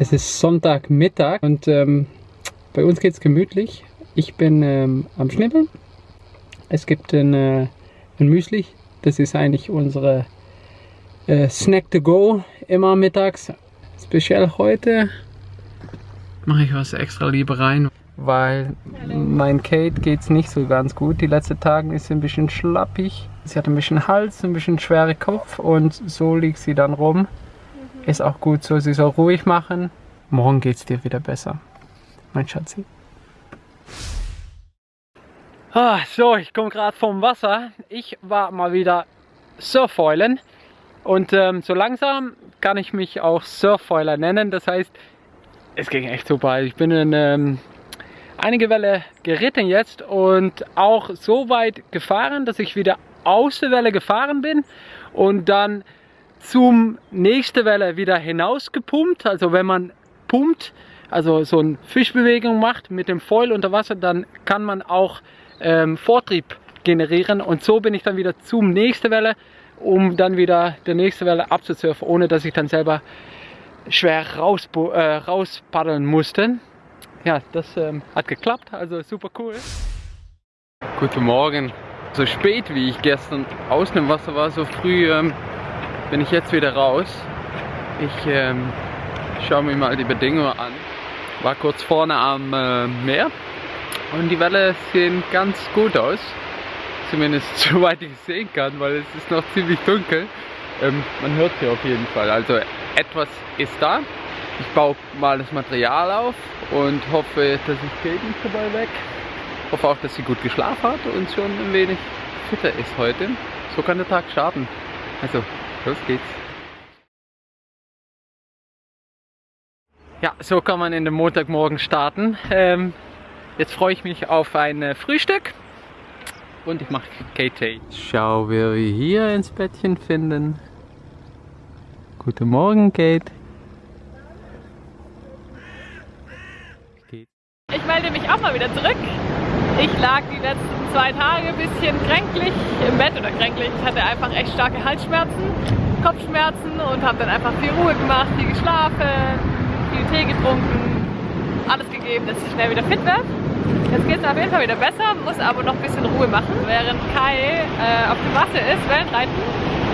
Es ist Sonntagmittag und ähm, bei uns geht es gemütlich. Ich bin ähm, am Schnibbeln. Es gibt ein, äh, ein Müsli. Das ist eigentlich unsere äh, Snack to go immer mittags. Speziell heute mache ich was extra lieber rein, weil mein Kate geht es nicht so ganz gut. Die letzten Tage ist sie ein bisschen schlappig. Sie hat ein bisschen Hals, ein bisschen schwere Kopf und so liegt sie dann rum. Ist auch gut so, sie soll ruhig machen. Morgen geht es dir wieder besser, mein Schatzi. Ah, so, ich komme gerade vom Wasser. Ich war mal wieder Surfeulen und ähm, so langsam kann ich mich auch Surfeuler nennen. Das heißt, es ging echt super. Ich bin in ähm, einige Welle geritten jetzt und auch so weit gefahren, dass ich wieder aus der Welle gefahren bin und dann zum nächste Welle wieder hinaus gepumpt. Also wenn man pumpt, also so eine Fischbewegung macht mit dem Foil unter Wasser, dann kann man auch ähm, Vortrieb generieren und so bin ich dann wieder zum nächsten Welle, um dann wieder der nächste Welle abzusurfen, ohne dass ich dann selber schwer raus, äh, rauspaddeln musste. Ja, das ähm, hat geklappt, also super cool. Guten Morgen. So spät wie ich gestern aus dem Wasser war, so früh ähm, bin ich jetzt wieder raus. Ich ähm, schaue mir mal die Bedingungen an. War kurz vorne am äh, Meer und die Welle sehen ganz gut aus. Zumindest soweit ich sehen kann, weil es ist noch ziemlich dunkel. Ähm, man hört sie auf jeden Fall. Also etwas ist da. Ich baue mal das Material auf und hoffe, dass ich nicht dabei weg. Hoffe auch, dass sie gut geschlafen hat und schon ein wenig fitter ist heute. So kann der Tag starten. Also Los geht's. Ja, so kann man in den Montagmorgen starten. Ähm, jetzt freue ich mich auf ein äh, Frühstück und ich mache KT. Schau, wer wir hier ins Bettchen finden. Guten Morgen, Kate. Ich melde mich auch mal wieder zurück. Ich lag die letzten zwei Tage ein bisschen kränklich im Bett oder kränklich. Ich hatte einfach echt starke Halsschmerzen, Kopfschmerzen und habe dann einfach viel Ruhe gemacht, viel geschlafen, viel Tee getrunken, alles gegeben, dass ich schnell wieder fit werde. Jetzt geht es auf jeden Fall wieder besser, muss aber noch ein bisschen Ruhe machen. Während Kai äh, auf dem Wasser ist, Wellenreiten,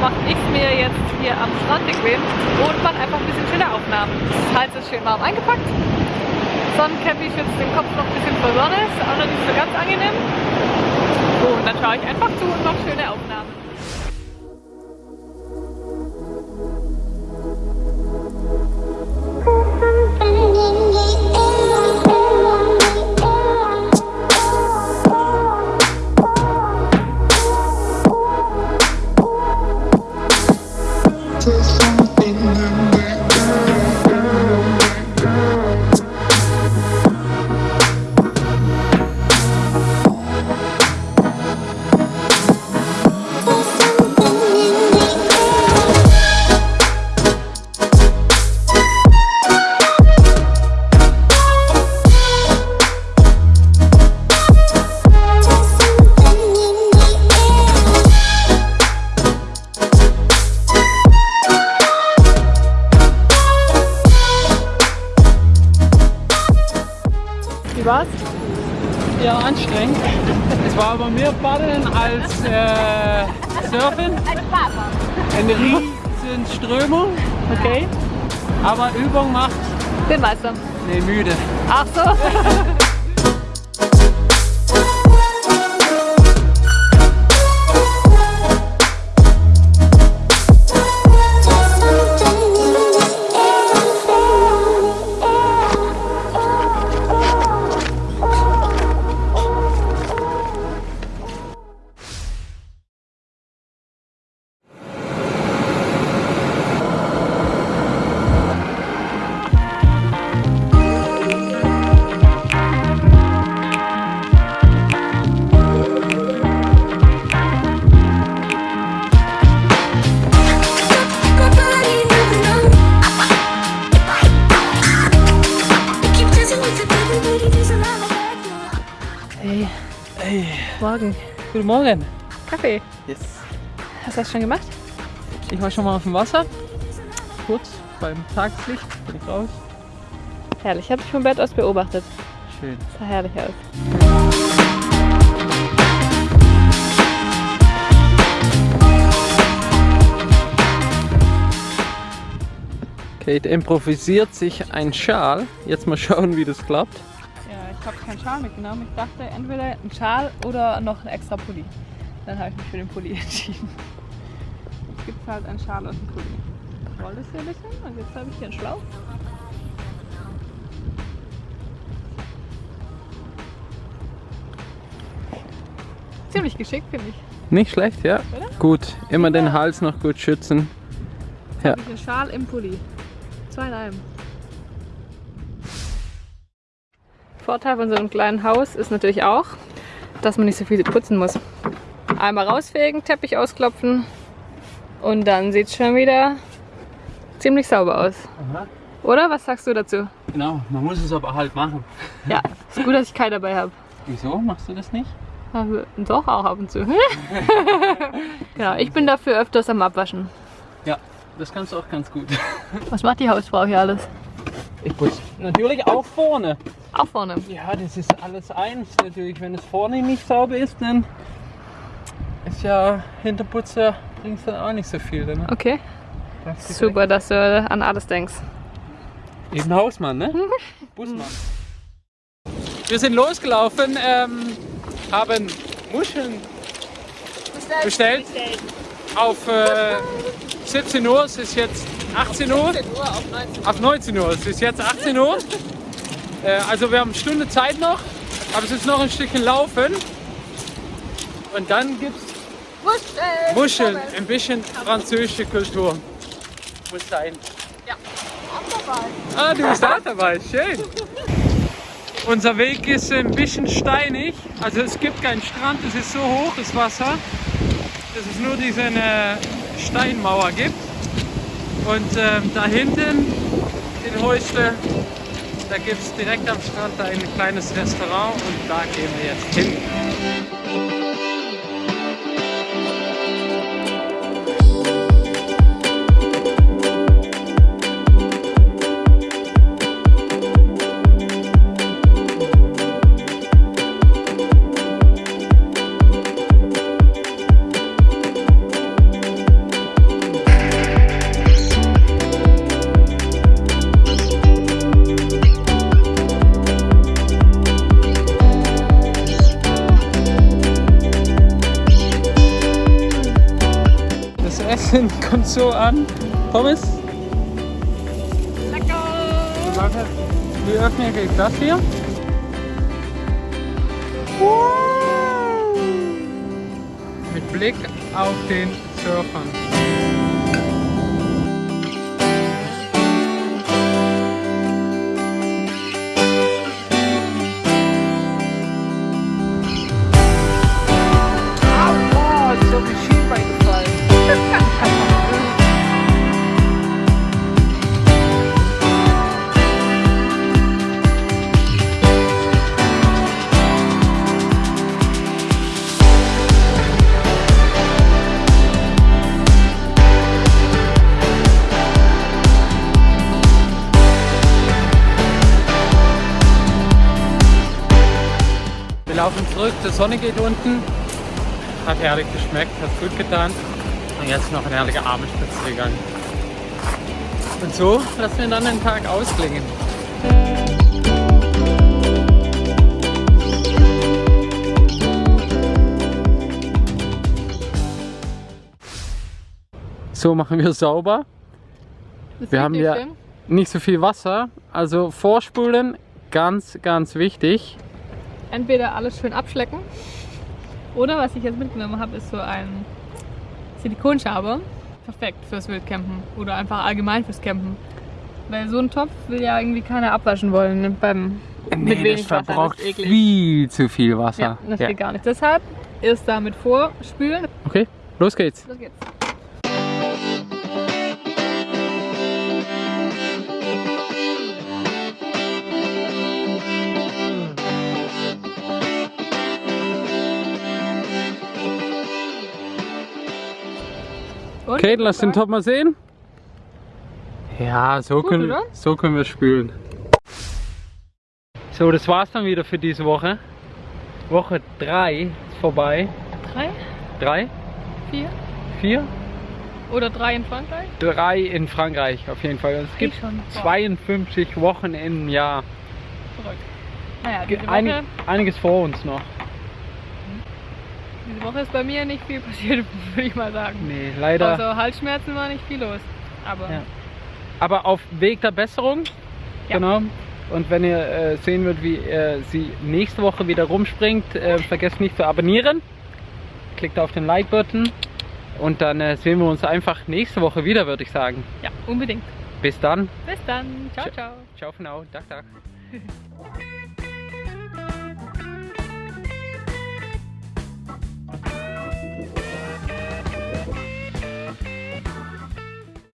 mache ich mir jetzt hier am Strand bequem und mache einfach ein bisschen schöne Aufnahmen. Das Hals ist schön warm eingepackt. Sonnencappy schützt den Kopf noch ein bisschen vor Sonne, ist auch noch nicht so ganz angenehm. So, und dann schaue ich einfach zu und mache schöne Aufnahmen. Äh, Surfen. Eine riesen Strömung. Okay. Aber Übung macht. Den Meister. Nee, müde. Ach so. Morgen. Guten Morgen. Kaffee. Yes. Hast du das schon gemacht? Ich war schon mal auf dem Wasser. Kurz beim Tageslicht bin ich raus. Herrlich. Ich habe dich vom Bett aus beobachtet. Schön. Sah herrlich aus. Kate improvisiert sich ein Schal. Jetzt mal schauen, wie das klappt. Ich habe keinen Schal mitgenommen. Ich dachte entweder ein Schal oder noch ein extra Pulli. Dann habe ich mich für den Pulli entschieden. Jetzt gibt es halt einen Schal aus dem Pulli. Ich roll das hier ein bisschen und jetzt habe ich hier einen Schlauch. Ziemlich geschickt, finde ich. Nicht schlecht, ja? Oder? Gut, immer den Hals noch gut schützen. Ja. Habe ich einen Schal im Pulli. Zwei in einem. Vorteil von so einem kleinen Haus ist natürlich auch, dass man nicht so viel putzen muss. Einmal rausfegen, Teppich ausklopfen und dann sieht es schon wieder ziemlich sauber aus. Oder? Was sagst du dazu? Genau, man muss es aber halt machen. Ja, ist gut, dass ich keinen dabei habe. Wieso machst du das nicht? Doch, auch ab und zu. genau, ich bin dafür öfters am Abwaschen. Ja, das kannst du auch ganz gut. Was macht die Hausfrau hier alles? Ich putze natürlich auch vorne. Auch vorne. Ja, das ist alles eins. Natürlich, wenn es vorne nicht sauber ist, dann ist ja Hinterputzer bringt dann auch nicht so viel. Ne? Okay, Das ist super, dass du an alles denkst. Eben Hausmann, ne? Busmann. Wir sind losgelaufen, ähm, haben Muscheln bestellt auf äh, 17 Uhr. Es ist jetzt 18 Uhr. Auf 19 Uhr. Es ist jetzt 18 Uhr. Äh, also wir haben eine Stunde Zeit noch, aber es ist noch ein Stückchen laufen. Und dann gibt es Muscheln, ein bisschen französische Kultur. Muss sein. Ah, du bist auch dabei, schön. Unser Weg ist ein bisschen steinig, also es gibt keinen Strand, es ist so hoch, das Wasser, dass es nur diese äh, Steinmauer gibt. Und ähm, da hinten in Heusle, da gibt es direkt am Strand ein kleines Restaurant und da gehen wir jetzt hin. Essen kommt so an. Pommes? Lecker! Wie öffne ich das hier? Mit Blick auf den Surfern. Die Sonne geht unten. Hat herrlich geschmeckt, hat gut getan. Und jetzt noch ein herrlicher Abendspaziergang. Und so lassen wir dann den Tag ausklingen. So machen wir sauber. Das Wir haben ja nicht so viel Wasser, also vorspulen, ganz, ganz wichtig. Entweder alles schön abschlecken oder was ich jetzt mitgenommen habe, ist so ein Silikonschaber. Perfekt fürs Wildcampen oder einfach allgemein fürs Campen. Weil so ein Topf will ja irgendwie keiner abwaschen wollen ne, beim mit wenig Wasser. verbraucht das ist eklig. viel zu viel Wasser. Ja, das Ja. geht gar nicht. Deshalb erst damit vorspülen. Okay, los geht's. Los geht's. Kate, lass den Top mal sehen. Ja, so, Gut, können, oder? so können wir spülen. So, das war's dann wieder für diese Woche. Woche 3 ist vorbei. Drei, 3, vier 4, oder drei in Frankreich? 3 in Frankreich auf jeden Fall. Und es gibt schon. 52 Wochen im Jahr. Verrückt. Naja, Woche, einiges vor uns noch. Diese Woche ist bei mir nicht viel passiert, würde ich mal sagen. Nee, leider. Also Halsschmerzen war nicht viel los. Aber Ja. Aber auf Weg der Besserung. Ja. Genau. Und wenn ihr äh, sehen wollt, wie äh, sie nächste Woche wieder rumspringt, äh, vergesst nicht zu abonnieren. Klickt auf den Like-Button. Und dann äh, sehen wir uns einfach nächste Woche wieder, würde ich sagen. ja, unbedingt. Bis dann. Bis dann. Ciao, ciao. Ciao für now. Dag, dag.